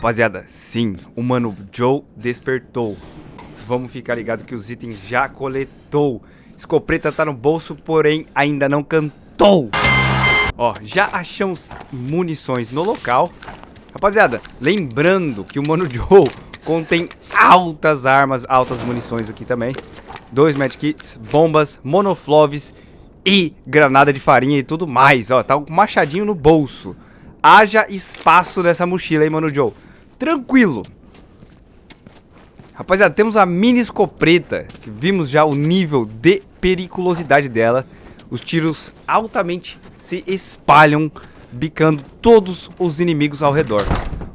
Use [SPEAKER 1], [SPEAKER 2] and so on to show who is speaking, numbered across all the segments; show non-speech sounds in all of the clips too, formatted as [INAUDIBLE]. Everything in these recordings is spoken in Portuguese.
[SPEAKER 1] Rapaziada, sim, o Mano Joe despertou. Vamos ficar ligado que os itens já coletou. Escopeta tá no bolso, porém ainda não cantou. Ó, já achamos munições no local. Rapaziada, lembrando que o Mano Joe contém altas armas, altas munições aqui também. Dois medkits, bombas, monofloves e granada de farinha e tudo mais. Ó, tá um machadinho no bolso. Haja espaço nessa mochila aí, Mano Joe. Tranquilo. Rapaziada, temos a mini escopeta, que vimos já o nível de periculosidade dela. Os tiros altamente se espalham, bicando todos os inimigos ao redor.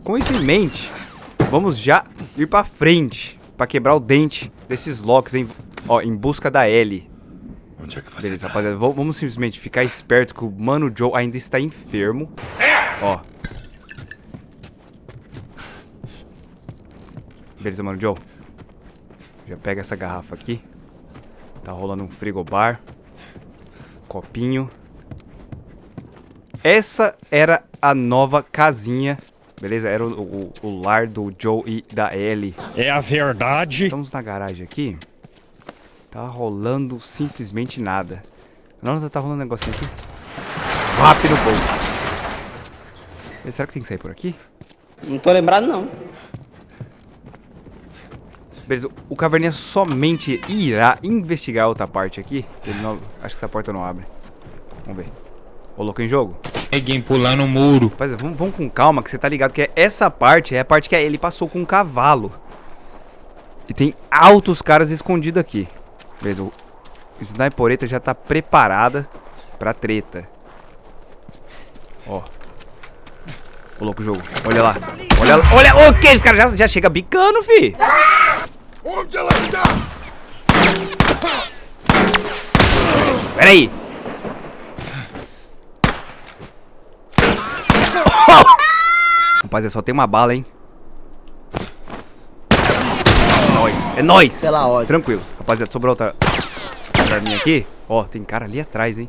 [SPEAKER 1] Com isso em mente, vamos já ir pra frente, pra quebrar o dente desses locks em, ó, em busca da L.
[SPEAKER 2] Onde é que você
[SPEAKER 1] Beleza,
[SPEAKER 2] tá?
[SPEAKER 1] rapaziada, vamos vamos simplesmente ficar esperto que o Mano Joe ainda está enfermo. Ó. Beleza, Mano Joe. Já pega essa garrafa aqui. Tá rolando um frigobar. Copinho. Essa era a nova casinha. Beleza? Era o, o- o lar do Joe e da Ellie.
[SPEAKER 3] É a verdade.
[SPEAKER 1] Estamos na garagem aqui. Tá rolando simplesmente nada. Não, tá rolando um negocinho aqui. Rápido, gol. Será que tem que sair por aqui?
[SPEAKER 4] Não tô lembrado, não.
[SPEAKER 1] Beleza, o Caverninha somente irá investigar outra parte aqui. Ele não, acho que essa porta não abre. Vamos ver. Colocou em jogo?
[SPEAKER 5] Ninguém pulando o muro.
[SPEAKER 1] Rapaziada, vamos, vamos com calma, que você tá ligado que essa parte é a parte que ele passou com um cavalo. E tem altos caras escondidos aqui. Beleza, o Snipereta já tá preparada pra treta. Ó. Ô, louco jogo. Olha lá. Olha lá. Olha, o que? Esse cara já, já chega bicando, fi.
[SPEAKER 2] Onde ela está?
[SPEAKER 1] Pera aí. Rapaziada, só tem uma bala, hein? É nóis. É nóis.
[SPEAKER 4] Pela ordem.
[SPEAKER 1] Tranquilo. Rapaziada, sobrou outra arminha aqui. Ó, tem cara ali atrás, hein?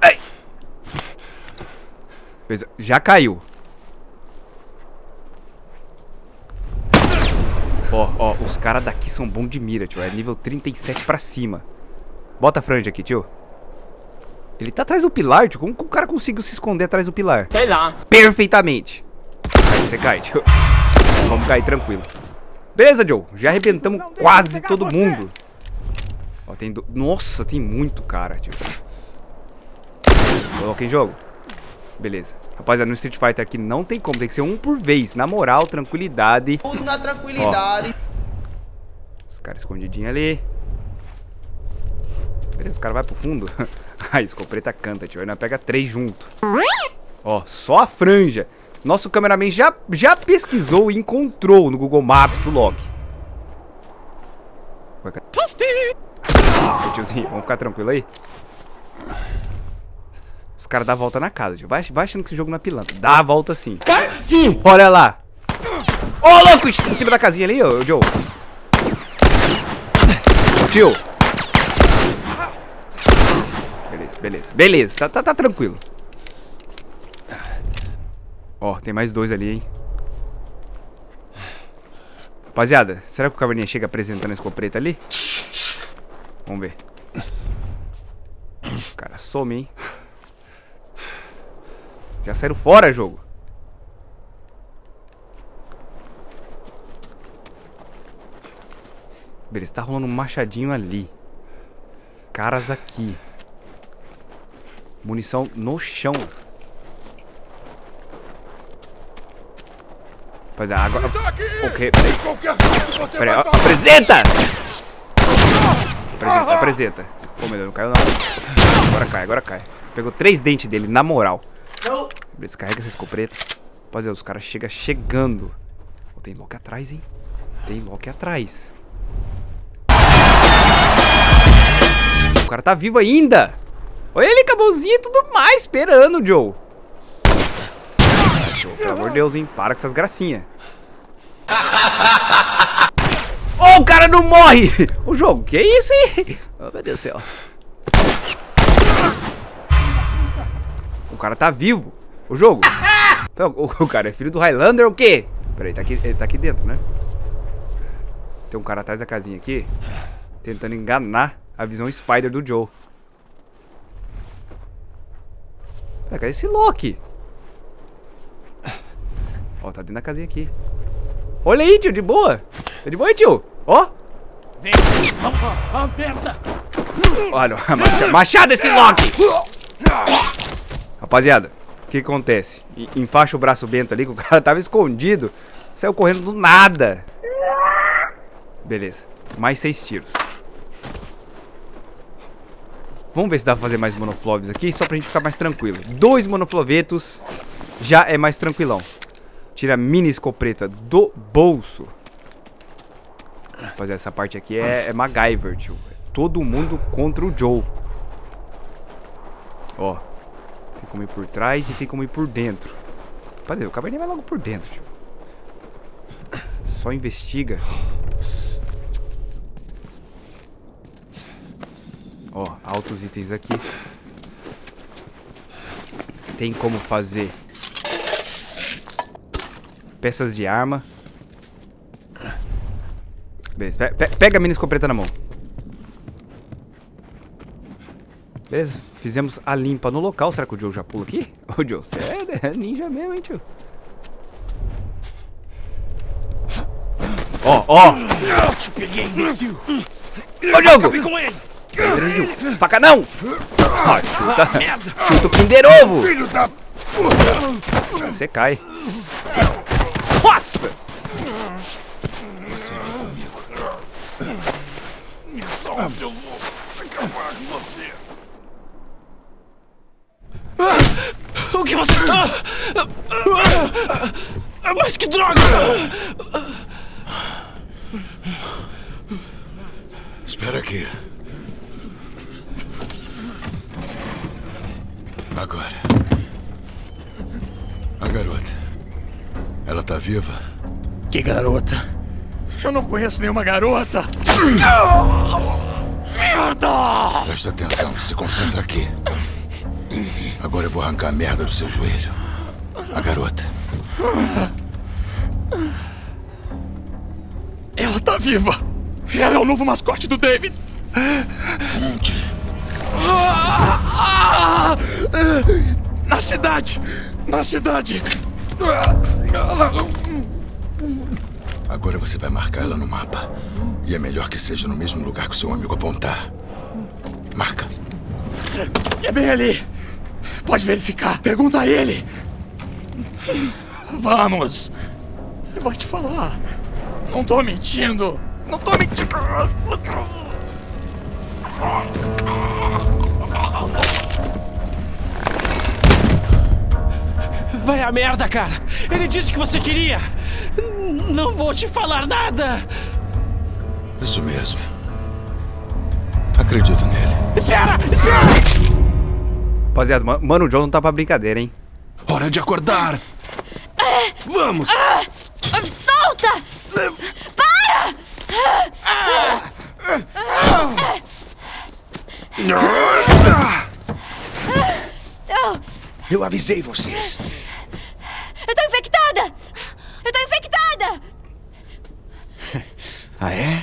[SPEAKER 1] Ai. Beleza, já caiu. Ó, ó, os caras daqui são bons de mira, tio. É nível 37 pra cima. Bota a franja aqui, tio. Ele tá atrás do pilar, tio. Como que o cara conseguiu se esconder atrás do pilar?
[SPEAKER 4] Sei lá.
[SPEAKER 1] Perfeitamente. Aí você cai, tio. Vamos cair tranquilo. Beleza, Joe. Já arrebentamos quase todo mundo. Ó, tem do... Nossa, tem muito cara, tio. Coloquei em jogo. Beleza. Rapaziada, no Street Fighter aqui não tem como. Tem que ser um por vez. Na moral, tranquilidade.
[SPEAKER 4] Tudo na tranquilidade.
[SPEAKER 1] Os caras escondidinhos ali. Beleza, os caras vão pro fundo. [LAUGHS] a escopeta canta, tio. Aí nós pega três junto. Ó, só a franja. Nosso cameraman já, já pesquisou e encontrou no Google Maps o Loki. Vai, cara. Tiozinho, vamos ficar tranquilo aí? Os caras dão a volta na casa, tio. Vai, vai achando que esse jogo não é pilantra. Dá a volta sim.
[SPEAKER 3] Sim.
[SPEAKER 1] Olha lá. Ô, louco! Em cima da casinha ali, ô, Joe. Tio. Beleza, beleza. Beleza, tá, tá, tá tranquilo. Ó, tem mais dois ali, hein. Rapaziada, será que o Caverninha chega apresentando a escopeta ali? Vamos ver. O cara some, hein. Já saíram fora, jogo. Beleza, tá rolando um machadinho ali. Caras aqui. Munição no chão. Rapaziada, agora...
[SPEAKER 2] Tá aqui!
[SPEAKER 1] Ok, peraí. Peraí,
[SPEAKER 2] vai
[SPEAKER 1] ó, apresenta! Apresenta, apresenta. Pô, meu Deus, não caiu não. Agora cai, agora cai. Pegou três dentes dele, na moral. Beleza, carrega essa escopeta. Rapaziada, os caras chegam chegando. Pô, tem Loki atrás, hein? Tem Loki atrás. O cara tá vivo ainda. Olha ele mãozinha e tudo mais, esperando, Joe. Joe, pelo amor de Deus, hein? Para com essas gracinhas. [LAUGHS] Ô, o cara não morre! O jogo, que isso, hein? Oh, meu Deus do céu. O cara tá vivo. O jogo. O, o cara é filho do Highlander ou o quê? Peraí, tá aqui, ele tá aqui dentro, né? Tem um cara atrás da casinha aqui. Tentando enganar a visão Spider do Joe. É, cadê esse Loki? Ó, tá dentro da casinha aqui. Olha aí, tio, de boa. Tá de boa aí, tio. Ó.
[SPEAKER 3] Vem, aperta!
[SPEAKER 1] Olha, [LAUGHS] macha- machado esse Loki. Rapaziada, o que acontece? Enfaixa o braço bento ali, que o [LAUGHS] cara tava escondido. Saiu correndo do nada. Beleza. Mais seis tiros. Vamos ver se dá pra fazer mais monofloves aqui, só pra gente ficar mais tranquilo. Dois monoflovetos já é mais tranquilão. Tira a mini escopeta do bolso. Rapaziada, essa parte aqui é, é MacGyver, tio. É todo mundo contra o Joe. Ó. Tem como ir por trás e tem como ir por dentro. Rapaziada, o cabernet vai logo por dentro, tio. Só investiga. Ó, altos itens aqui. Tem como fazer peças de arma. Beleza, pe- pe- pega a mini escopeta na mão. Beleza, fizemos a limpa no local. Será que o Joe já pula aqui? [LAUGHS] Ô Joe, você é ninja mesmo, hein, tio? Ó, ó!
[SPEAKER 3] Te peguei, imbecil!
[SPEAKER 1] Ô, Diogo!
[SPEAKER 3] Acabei com ele!
[SPEAKER 1] Grande Faca não! Ó, chuta, chuta o Kinder Ovo!
[SPEAKER 2] Filho da...
[SPEAKER 1] Você cai. Nossa!
[SPEAKER 2] Me solta, eu vou acabar com você.
[SPEAKER 3] O que você está... Mas que droga!
[SPEAKER 2] Espera aqui. Agora. A garota. Ela tá viva?
[SPEAKER 3] Que garota? Eu não conheço nenhuma garota! Merda!
[SPEAKER 2] Presta atenção, se concentra aqui. Agora eu vou arrancar a merda do seu joelho. A garota.
[SPEAKER 3] Ela tá viva! Ela é o novo mascote do David!
[SPEAKER 2] Onde?
[SPEAKER 3] Na cidade! Na cidade!
[SPEAKER 2] Agora você vai marcar ela no mapa. E é melhor que seja no mesmo lugar que o seu amigo apontar. Marca.
[SPEAKER 3] É bem ali! Pode verificar! Pergunta a ele! Vamos! Eu vou te falar! Não tô mentindo! Não tô mentindo! Vai a merda, cara! Ele disse que você queria! Não vou te falar nada!
[SPEAKER 2] Isso mesmo. Acredito nele.
[SPEAKER 3] Espera! Espera!
[SPEAKER 1] Rapaziada, ma- mano, o Joe não tá pra brincadeira, hein?
[SPEAKER 2] Hora de acordar! Vamos!
[SPEAKER 6] Solta! Para! Eu,
[SPEAKER 3] Eu avisei vocês!
[SPEAKER 6] eu tô infectada! Eu tô infectada!
[SPEAKER 3] Ah, é?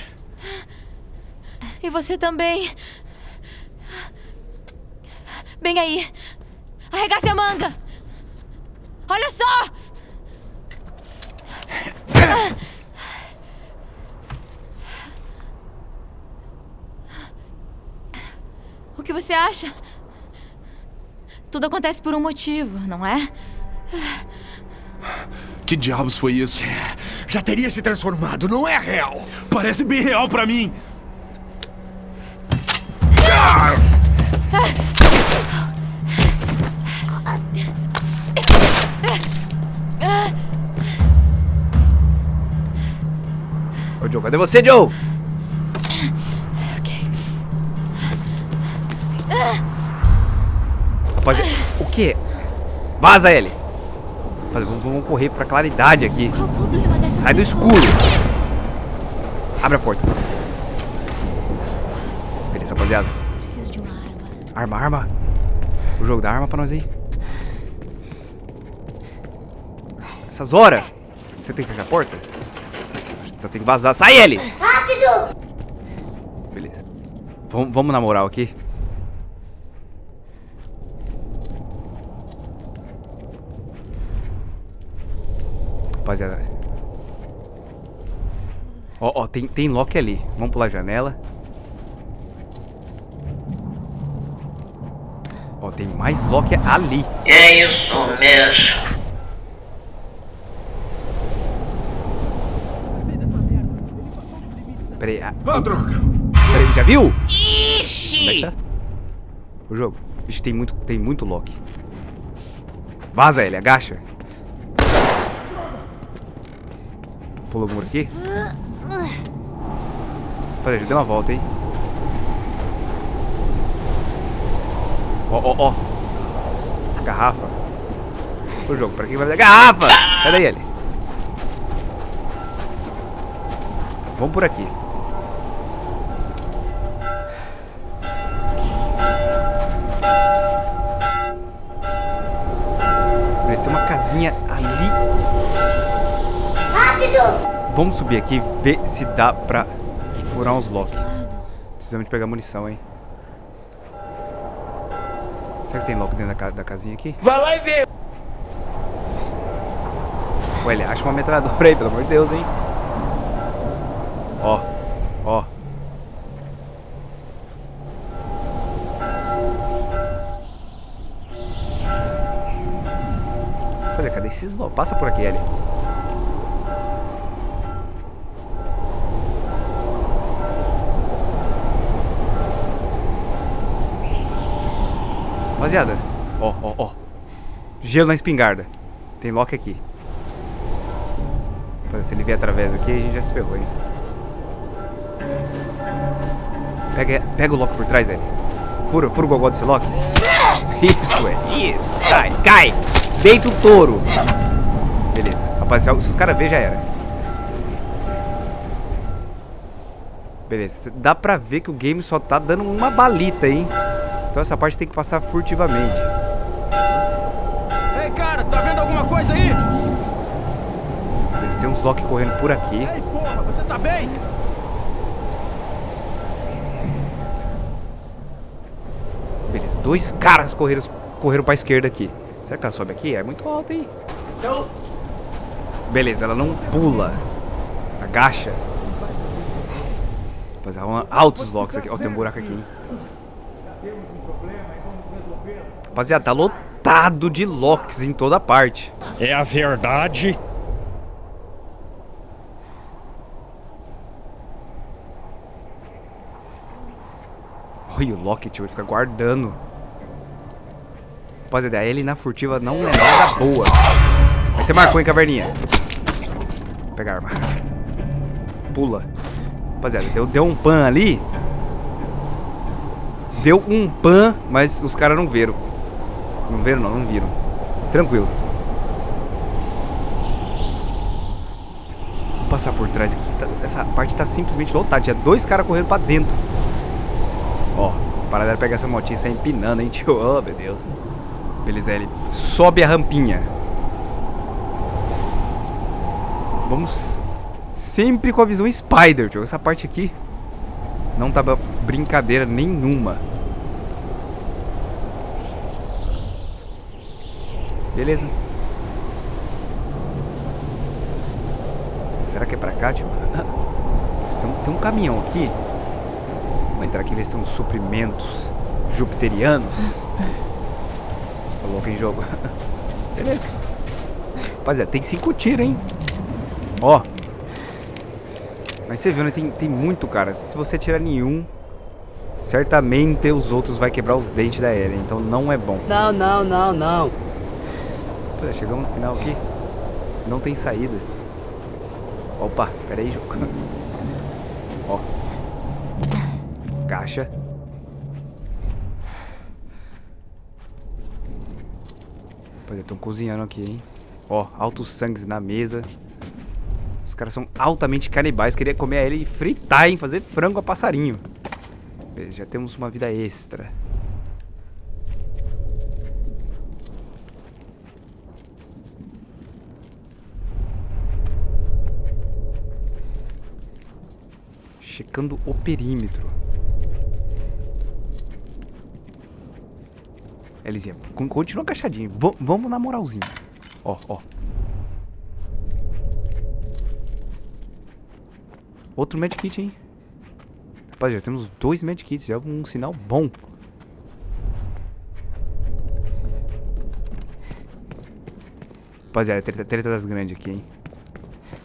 [SPEAKER 6] E você também. Bem aí. Arregace a manga. Olha só! O que você acha? Tudo acontece por um motivo, não é?
[SPEAKER 7] Que diabos foi isso?
[SPEAKER 3] Já teria se transformado, não é real!
[SPEAKER 7] Parece bem real pra mim.
[SPEAKER 1] Cadê você, Joe?
[SPEAKER 6] Ok.
[SPEAKER 1] Rapaziada, o quê? Vaza ele! Vamos, vamos correr pra claridade aqui. Sai do escuro! Abre a porta. Beleza, rapaziada.
[SPEAKER 6] Preciso de uma arma.
[SPEAKER 1] Arma, arma. O jogo dá arma pra nós aí. Essas horas. Você tem que fechar a porta? Só tem que vazar. Sai ele! Rápido! Beleza. Vamos, vamos na moral aqui. Rapaziada. Ó, ó, tem, tem lock ali. Vamos pular a janela. Ó, tem mais lock ali.
[SPEAKER 8] É isso mesmo.
[SPEAKER 1] Peraí. Ah,
[SPEAKER 7] Ah, droga!
[SPEAKER 1] peraí, já viu? É
[SPEAKER 8] Ixi!
[SPEAKER 1] que tá? O jogo. Vixe, tem muito, tem muito lock. Vaza ele, agacha. Pula o muro aqui. Peraí, já deu uma volta, hein? Ó, ó, ó. Garrafa. O jogo, pra quem vai fazer? Garrafa! Sai daí, ele. Vamos por aqui. Vamos subir aqui e ver se dá pra furar uns lock. Precisamos de pegar munição, hein? Será que tem lock dentro da, ca- da casinha aqui?
[SPEAKER 3] Vai lá e vê.
[SPEAKER 1] Ué, ele acha uma metralhadora aí, pelo amor de Deus, hein? Ó, ó. Cadê, cadê esses lock? Passa por aqui, Ellie. Rapaziada, ó, ó, ó. Gelo na espingarda. Tem lock aqui. Se ele vier através aqui, a gente já se ferrou, hein? Pega, pega o lock por trás, Ellie. Fura, fura o gogó desse lock. Isso, é. Isso. Cai, cai. Deita o touro. Beleza. Rapaziada, se os caras verem, já era. Beleza. Dá pra ver que o game só tá dando uma balita, hein? Então essa parte tem que passar furtivamente.
[SPEAKER 3] Ei, cara, tá vendo alguma coisa aí?
[SPEAKER 1] Beleza, tem uns lock correndo por aqui.
[SPEAKER 3] Ei, porra, você tá bem?
[SPEAKER 1] Beleza, dois caras correram, correram pra esquerda aqui. Será que ela sobe aqui? É muito alto, hein? Beleza, ela não pula. Agacha. Rapaziada, altos locks aqui. Ó, tem um buraco aqui, hein? Rapaziada, tá lotado de locks em toda parte.
[SPEAKER 9] É a verdade.
[SPEAKER 1] Olha o tio, ele fica guardando. Rapaziada, a Ellie na furtiva não é nada boa. Aí você marcou, hein, caverninha? Vou pegar a arma. Pula. Rapaziada, deu, deu um pan ali. Deu um pan, mas os caras não viram. Não viram, não, não viram. Tranquilo. Vou passar por trás aqui. tá- essa parte tá simplesmente lotada. Tinha dois caras correndo pra dentro. Ó, para dela pegar essa motinha e sair empinando, hein, tio? Oh, meu Deus. Beleza, ele sobe a rampinha. Vamos sempre com a visão Spider, tio. Essa parte aqui não tá brincadeira nenhuma. Beleza. Será que é pra cá, tio? [LAUGHS] Tem um- Tem um caminhão aqui. Vamos entrar aqui ver se tem uns suprimentos jupiterianos. [LAUGHS] Tá louco em jogo. [LAUGHS] Beleza. Rapaziada, tem cinco tiros, hein? Ó. Mas você viu, né? Tem, tem muito, cara. Se você tirar nenhum, certamente os outros vai quebrar os dentes da Eren. Então não é bom.
[SPEAKER 4] Não, não, não, não.
[SPEAKER 1] Rapaziada, chegamos no final aqui. Não tem saída. Opa, pera aí, jogo. [LAUGHS] Ó. Caixa. Rapaziada, estão cozinhando aqui, hein? Ó, altos sangues na mesa. Os caras são altamente canibais. Queria comer ele e fritar, hein? Fazer frango a passarinho. Já temos uma vida extra. Checando o perímetro. Elisinha, con- continua agachadinho. Va- vamos na moralzinha. Ó, ó. Outro medkit, hein? Rapaz, já temos dois medkits. Já é um sinal bom. Rapaziada, treta, treta das grandes aqui, hein?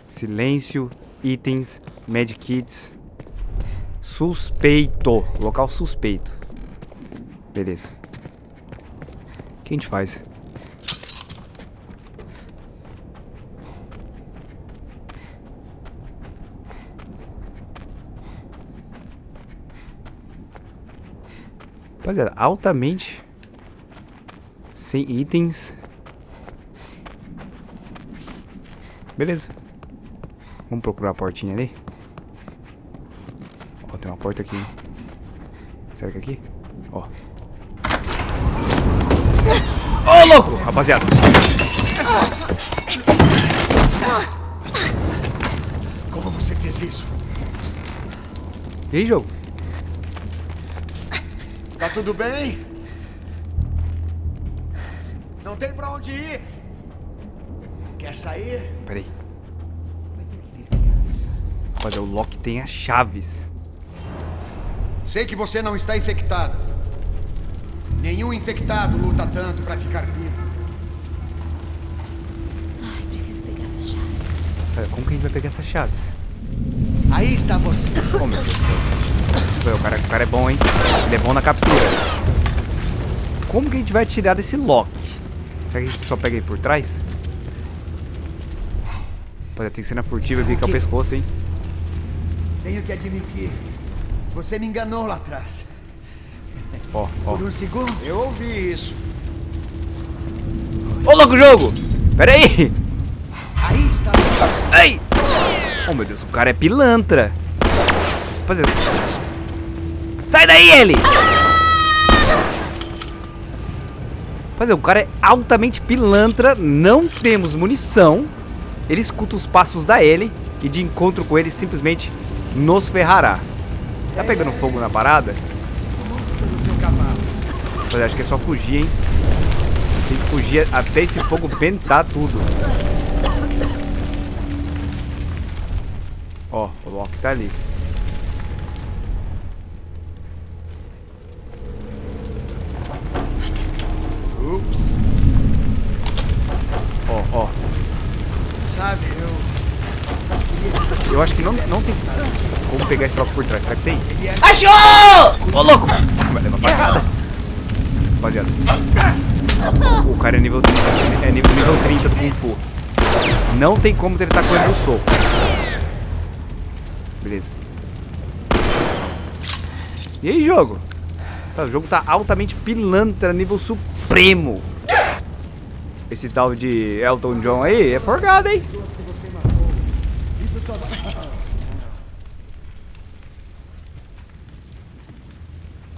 [SPEAKER 1] Silêncio, itens, medkits. Suspeito. Local suspeito. Beleza. O que a gente faz? Rapaziada, altamente sem itens. Beleza. Vamos procurar a portinha ali. Porta aqui. Será que é aqui? Ó. Ô, louco! Rapaziada.
[SPEAKER 2] Como você fez isso?
[SPEAKER 1] E aí, jogo?
[SPEAKER 2] Tá tudo bem? Não tem pra onde ir. Quer sair?
[SPEAKER 1] Peraí. Rapaziada, o Loki tem as chaves.
[SPEAKER 2] Sei que você não está infectada. Nenhum infectado luta tanto pra ficar vivo.
[SPEAKER 6] Ai, preciso pegar essas chaves.
[SPEAKER 1] Pera, como que a gente vai pegar essas chaves?
[SPEAKER 2] Aí está você.
[SPEAKER 1] Oh, meu Deus O cara, o cara é bom, hein? Ele é bom na captura. Como que a gente vai tirar desse Loki? Será que a gente só pega ele por trás? Rapaziada, tem que ser na furtiva e vir aqui ao pescoço, hein?
[SPEAKER 2] Tenho que admitir. Você me enganou lá atrás.
[SPEAKER 1] Ó, ó.
[SPEAKER 2] Por um segundo, eu ouvi isso.
[SPEAKER 1] Ô, louco jogo! Pera aí!
[SPEAKER 2] Aí está.
[SPEAKER 1] Ai! Oh, meu Deus, o cara é pilantra. Rapaziada. Sai daí, ele! Rapaziada, o cara é altamente pilantra. Não temos munição. Ele escuta os passos da Ellie. E de encontro com ele, simplesmente nos ferrará. Tá pegando fogo na parada? Rapaziada, acho que é só fugir, hein? Tem que fugir até esse fogo ventar tudo. Ó, o Loki tá ali.
[SPEAKER 2] Ups.
[SPEAKER 1] Ó, ó.
[SPEAKER 2] Sabe, eu.
[SPEAKER 1] Eu acho que não, não tem como pegar esse Loki por trás. Será que tem?
[SPEAKER 2] É
[SPEAKER 1] Ô, louco! Vai levar facada. Rapaziada. O cara é nível 30. É nível, nível 30 do Kung Fu. Não tem como ele com ele no soco. Beleza. E aí, jogo? Tá, o jogo tá altamente pilantra, nível supremo. Esse tal de Elton John aí é forgado, hein?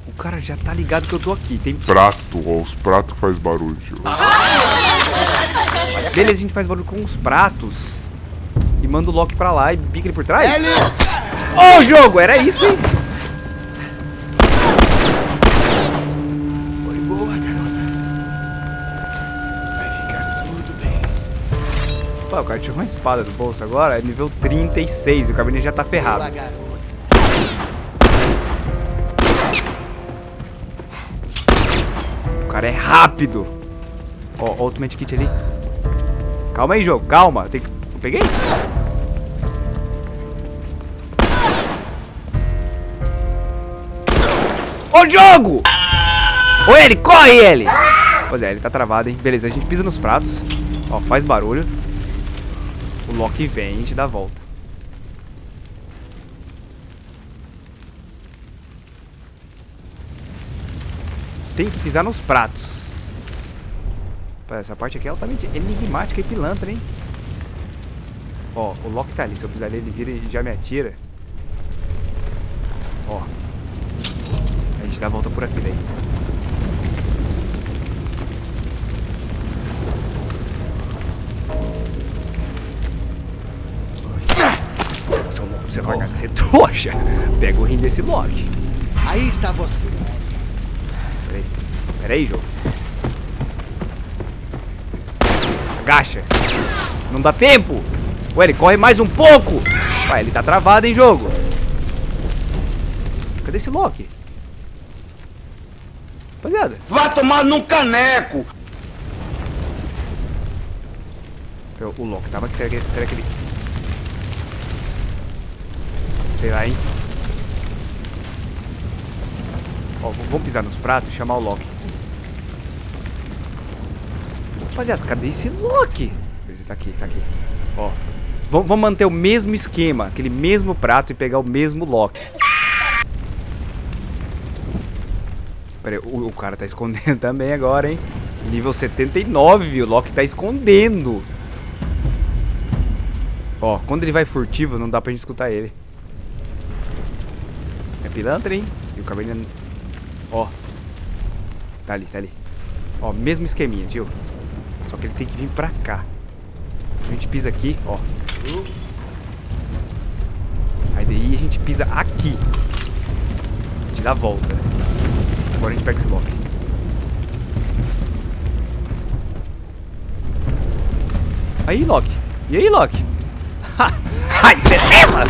[SPEAKER 1] O cara já tá ligado que eu tô aqui. Tem...
[SPEAKER 10] Prato, ó, os pratos que faz barulho. [LAUGHS]
[SPEAKER 1] Beleza, a gente faz barulho com os pratos. E manda o Loki pra lá e bica ele por trás. Ô, jogo! Era isso, hein?
[SPEAKER 2] Foi boa, garota. Vai ficar tudo bem.
[SPEAKER 1] Pô, o cara tirou uma espada do bolso agora. É nível 36. E o cabinet já tá ferrado.
[SPEAKER 2] Boa,
[SPEAKER 1] cara é rápido. Ó, ó, outro medkit ali. Calma aí, jogo. Calma. Tem que... Eu peguei? Ô, jogo! Ô, ele, corre, ele! Pois é, ele tá travado, hein? Beleza, a gente pisa nos pratos. Ó, faz barulho. O Loki vem e gente dá a volta. Tem que pisar nos pratos. Essa parte aqui é altamente enigmática e pilantra, hein? Ó, o Loki tá ali. Se eu pisar ali, ele vira e já me atira. Ó. A gente dá a volta por aqui daí. Nossa, o Loki você de ser trouxa. Pega o rim desse Loki.
[SPEAKER 11] Aí está você.
[SPEAKER 1] Peraí. Peraí, jogo. Agacha. Não dá tempo. Ué, ele corre mais um pouco. Ué, ele tá travado, hein, jogo. Cadê esse Loki? Rapaziada.
[SPEAKER 11] Vá tomar num caneco.
[SPEAKER 1] O Loki tava aqui. Será que, será que ele... Sei lá, hein? Ó, vamos pisar nos pratos e chamar o Loki. Rapaziada, cadê esse Loki? Ele tá aqui, tá aqui. Ó. Vamos, manter o mesmo esquema, aquele mesmo prato e pegar o mesmo Loki. Pera aí, o, o cara tá escondendo [LAUGHS] também agora, hein? Nível 79, viu? O Loki tá escondendo. Ó, quando ele vai furtivo, não dá pra gente escutar ele. É pilantra, hein? E o caverna... Ó. Tá ali, tá ali. Ó, mesmo esqueminha, tio. Só que ele tem que vir pra cá. A gente pisa aqui, ó. Aí daí a gente pisa aqui. A gente dá a volta. Agora a gente pega esse Loki. Aí, Loki. E aí, Loki? Ai, você leva!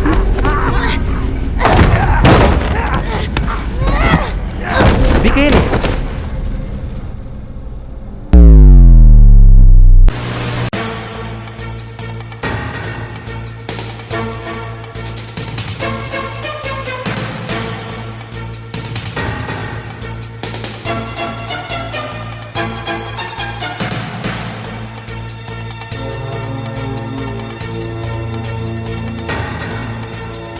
[SPEAKER 1] Pica ele!